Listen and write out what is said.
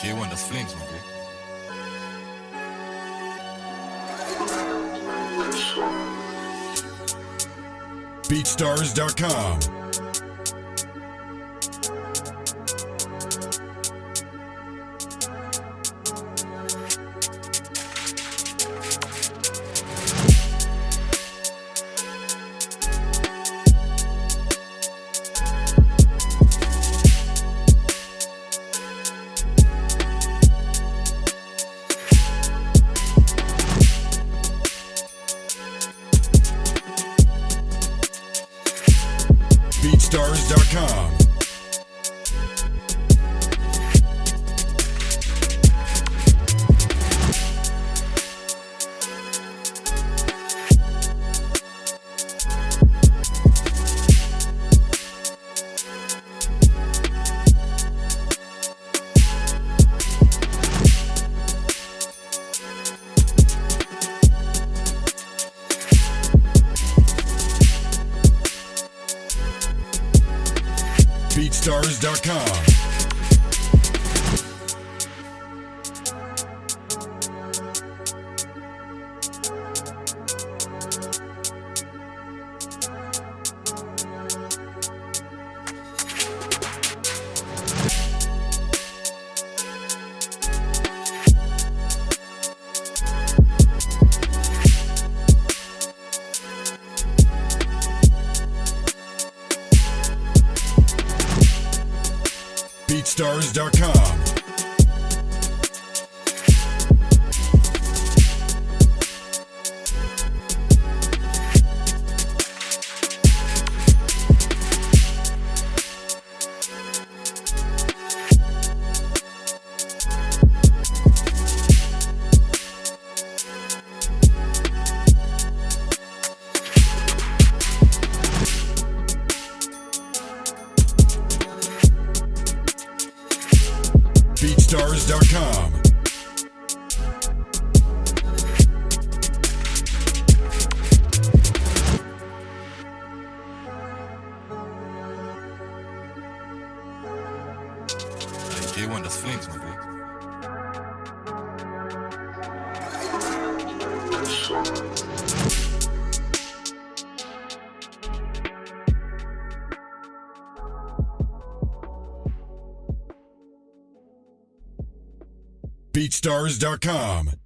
J1, das Flames. BeatStars.com. Stars.com. BeatStars.com. BeatStars.com. BeatStars.com. BeatStars.com. J1, das Flames, Mann. BeatStars.com.